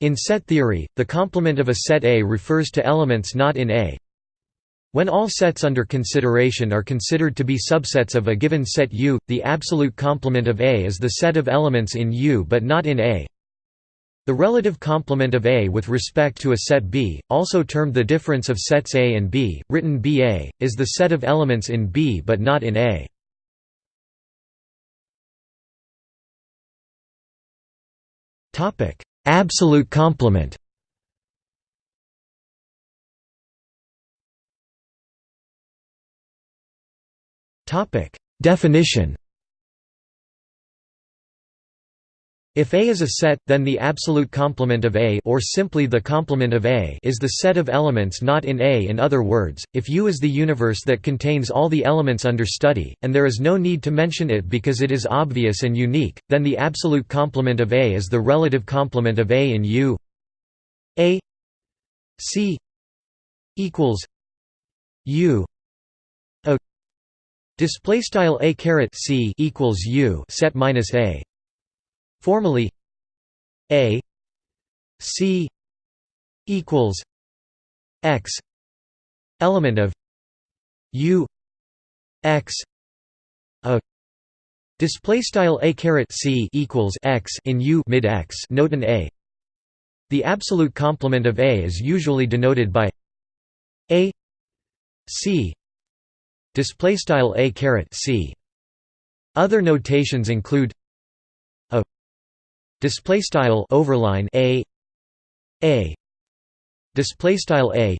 In set theory, the complement of a set A refers to elements not in A. When all sets under consideration are considered to be subsets of a given set U, the absolute complement of A is the set of elements in U but not in A. The relative complement of A with respect to a set B, also termed the difference of sets A and B, written BA, is the set of elements in B but not in A. Absolute complement Definition If A is a set, then the absolute complement of A or simply the complement of A is the set of elements not in A. In other words, if U is the universe that contains all the elements under study, and there is no need to mention it because it is obvious and unique, then the absolute complement of A is the relative complement of A in U. A C equals U. A. Display style A caret C equals U set minus A Formally A C equals X element of U X a. Display style a caret c equals x in u mid x note an a. The absolute complement of a is usually denoted by a c display style a caret c. Other notations include display style overline a. A. Display style a.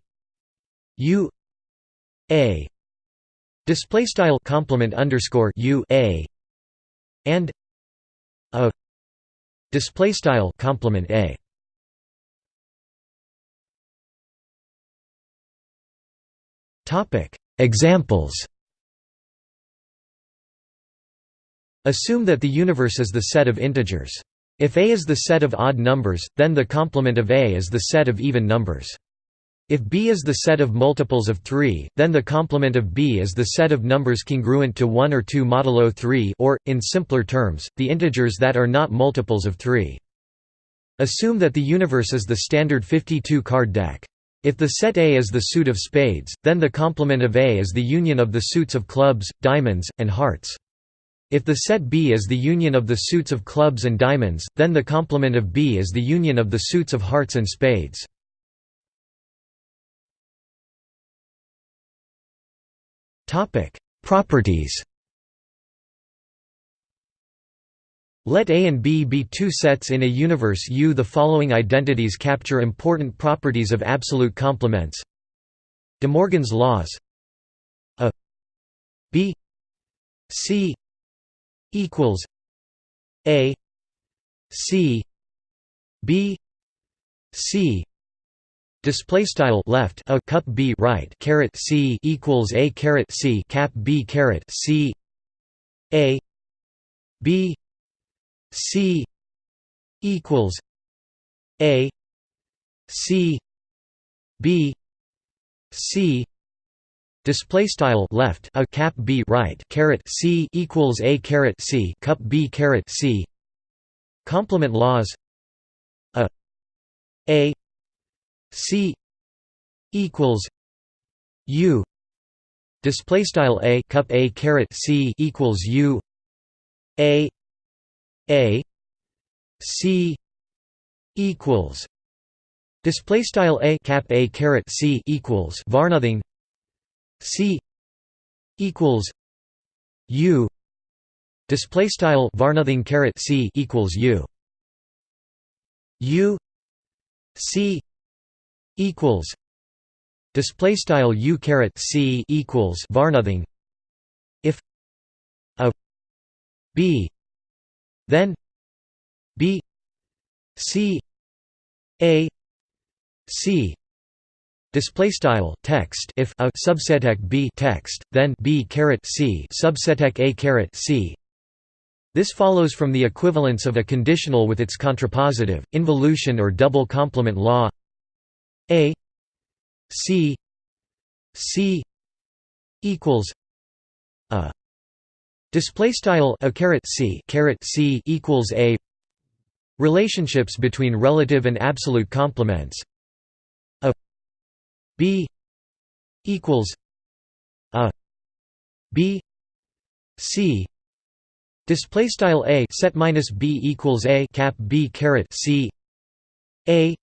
U. A. Display style complement underscore u a. And a. Display style complement a. Topic. Examples. Assume that the universe is the set of integers if A is the set of odd numbers, then the complement of A is the set of even numbers. If B is the set of multiples of 3, then the complement of B is the set of numbers congruent to 1 or 2 modulo 3 or, in simpler terms, the integers that are not multiples of 3. Assume that the universe is the standard 52-card deck. If the set A is the suit of spades, then the complement of A is the union of the suits of clubs, diamonds, and hearts. If the set B is the union of the suits of clubs and diamonds, then the complement of B is the union of the suits of hearts and spades. Properties Let A and B be two sets in a universe U. The following identities capture important properties of absolute complements. De Morgan's laws A B C equals A C B C. Display style left a cup b right caret c equals a caret c cap b caret c. A b c equals a c b c Display style left a cap b right caret c equals a caret c cup b caret c. Complement laws. A a c equals u. Display style a cup a caret c equals u. A a c equals display style a cap a caret c equals var nothing C equals U. Display style var nothing caret C equals U. U. C equals display style U caret C equals var nothing. If a B then B C A C Display style text if a subseteq b text then b caret c subseteq a caret c. This follows from the equivalence of a conditional with its contrapositive, involution or double complement law. A c c equals a display style a caret c caret c equals a Relationships between relative and absolute complements b equals a b c display style a set minus b equals a cap b caret c a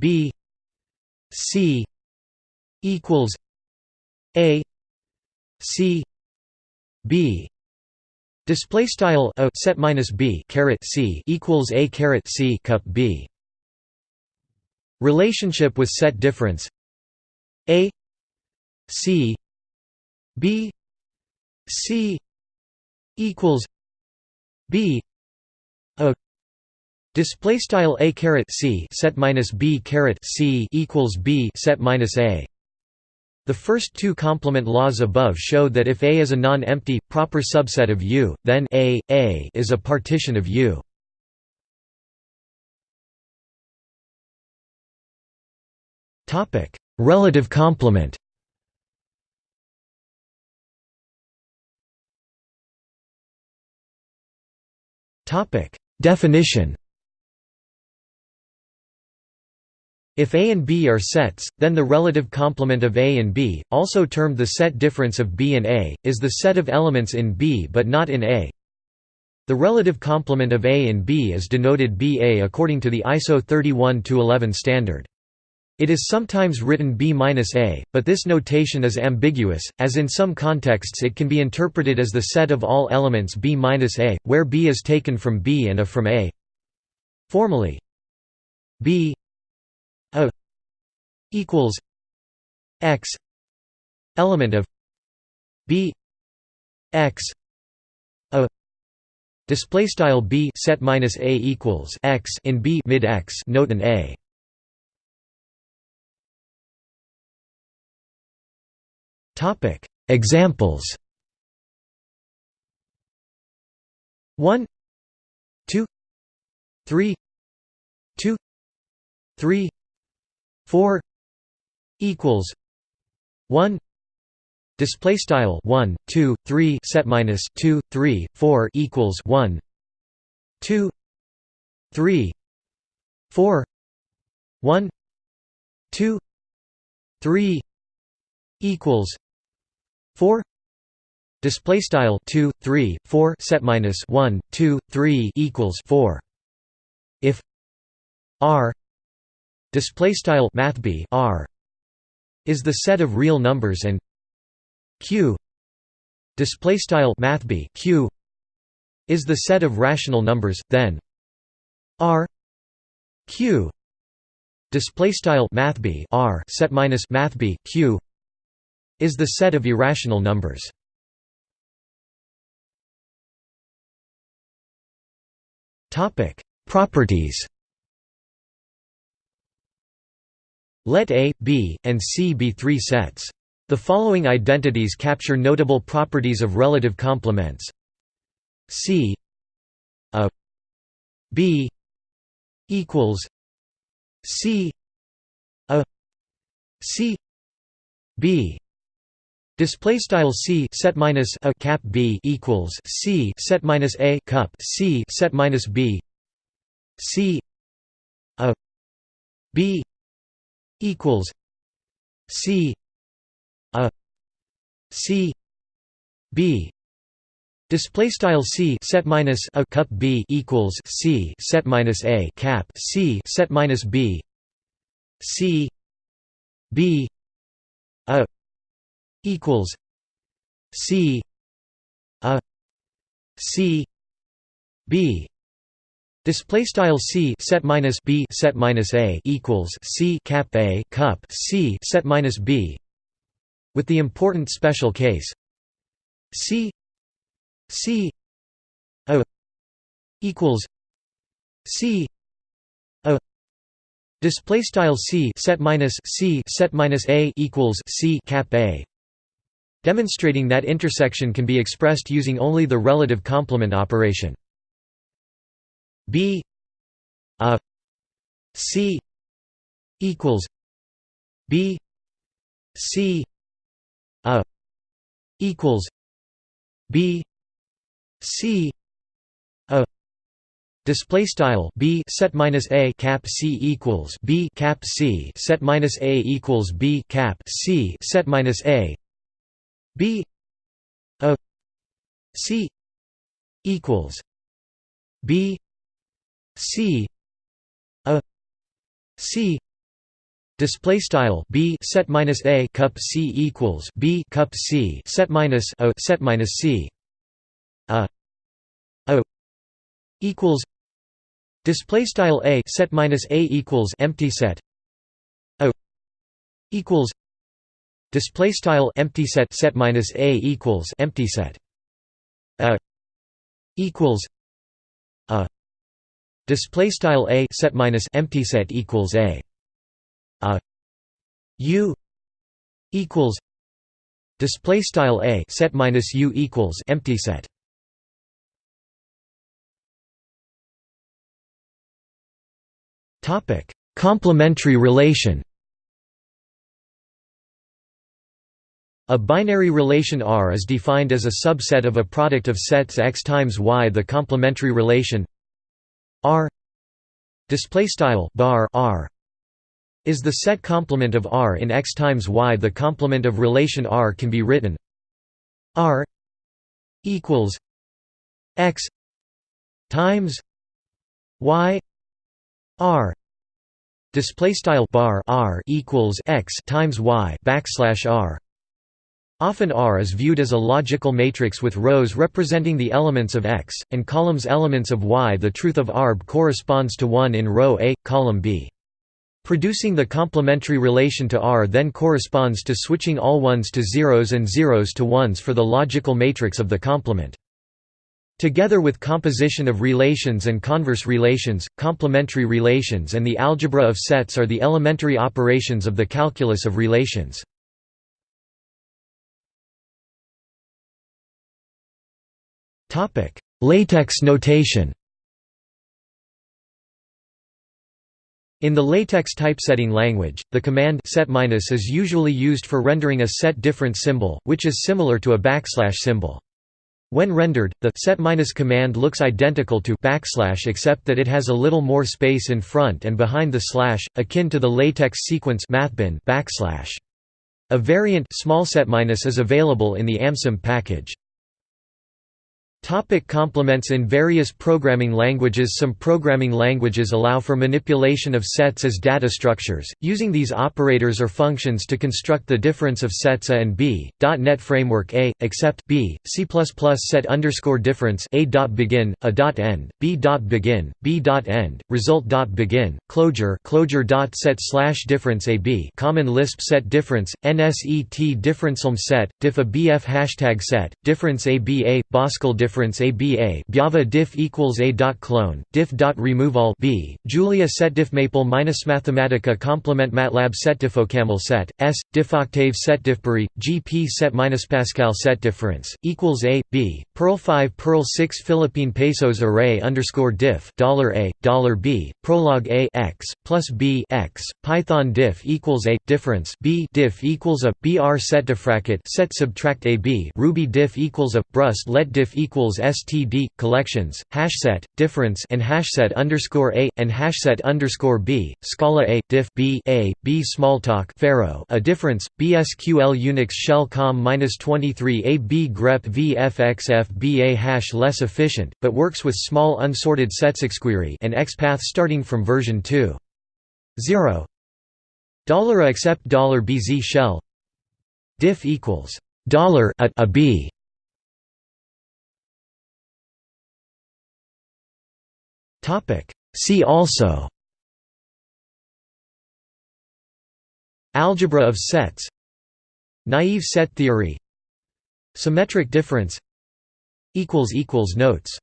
b c equals a c b Display style a set minus b caret c equals a caret c cup b. Relationship with set difference a c b c equals b a display style a caret c set minus b caret c equals b set minus a the first two complement laws above show that if A is a non-empty, proper subset of U, then A, A is a partition of U. Relative complement Topic: Definition If A and B are sets, then the relative complement of A and B, also termed the set difference of B and A, is the set of elements in B but not in A. The relative complement of A and B is denoted BA according to the ISO 31-11 standard. It is sometimes written B-A, but this notation is ambiguous, as in some contexts it can be interpreted as the set of all elements B-A, where B is taken from B and A from A. Formally, B a equals x element of b x a display style b set minus a equals x in b mid x note an a topic. Examples. 1 2 3 2 3 4 equals. 1 display style. 1 2 3 set minus 2 3 4 equals 1 2 3 4 1 2 3 equals 4 display style 2 3 4 set minus 1 2 3 equals 4 if r display style mathb r is the set of real numbers and q display style mathb q is the set of rational numbers then r q display style mathb r set minus mathb q is the set of irrational numbers topic properties Let A, B, and C be three sets. The following identities capture notable properties of relative complements. C A B equals C A C B Display style C set minus a cap B equals C set minus a cup C set minus B. C a B equals C a C B. Display style C set minus a cup B equals C set minus a cap C set minus B. C B equals C a C B Display style c set minus b set minus a equals c cap a cup c set minus b. With the important special case c c a equals c a. Display style c set minus c set minus a equals c cap a. Demonstrating that intersection can be expressed using only the relative complement operation. B a C equals B C a equals B C a Display style b set minus a cap c equals b cap c set minus a equals b cap c set minus a b a c equals b c a c display style b set minus a cup c equals b cup c set minus a set minus c. A a equals Display style a set minus a equals empty set. A equals display style empty set set minus a equals empty set. A equals a. Display style a set minus empty set equals a. A. U equals display style a set minus u equals empty set. Topic. Complementary relation A binary relation R is defined as a subset of a product of sets X times Y. The complementary relation R bar R is the set complement of R in X times Y. The complement of relation R can be written R equals X times Y R display style bar R equals X times Y backslash R Often R is viewed as a logical matrix with rows representing the elements of X, and columns elements of Y. The truth of ARB corresponds to 1 in row A, column B. Producing the complementary relation to R then corresponds to switching all ones to zeros and zeros to ones for the logical matrix of the complement. Together with composition of relations and converse relations, complementary relations and the algebra of sets are the elementary operations of the calculus of relations. LaTeX notation In the LaTeX typesetting language, the command set is usually used for rendering a set difference symbol, which is similar to a backslash symbol. When rendered, the set command looks identical to backslash except that it has a little more space in front and behind the slash, akin to the latex sequence backslash. A variant small set is available in the amssymb package. Topic complements In various programming languages. Some programming languages allow for manipulation of sets as data structures, using these operators or functions to construct the difference of sets A and B. .NET Framework A, except B, C++ set underscore difference. A dot begin, A dot end, B dot begin, B dot end, result dot begin, clojure clojure dot set slash difference A B. Common Lisp set difference, NSET differencealm set, diff a BF hashtag set, difference A B A, Boscal difference difference ABA Java diff equals A dot clone diff dot remove all B Julia set diff maple minus Mathematica complement MATLAB set diffocaml set S diff octave set diffbury GP set minus Pascal set difference equals A B Perl 5 Perl 6 Philippine pesos array underscore diff dollar A dollar B prolog A X plus B X Python diff equals A difference B diff equals a BR set diffracket set subtract A B Ruby diff equals a Brust let diff equals equals std collections hashset difference and hashset underscore a and hashset underscore b Scala a diff b a b smalltalk Pharo. A difference bsql unix shell com minus 23 a b grep vfxf b a hash less efficient but works with small unsorted sets xquery and xpath starting from version 2 0 dollar accept dollar bz shell. Diff equals dollar a b See also. Algebra of sets. Naive set theory. Symmetric difference. Notes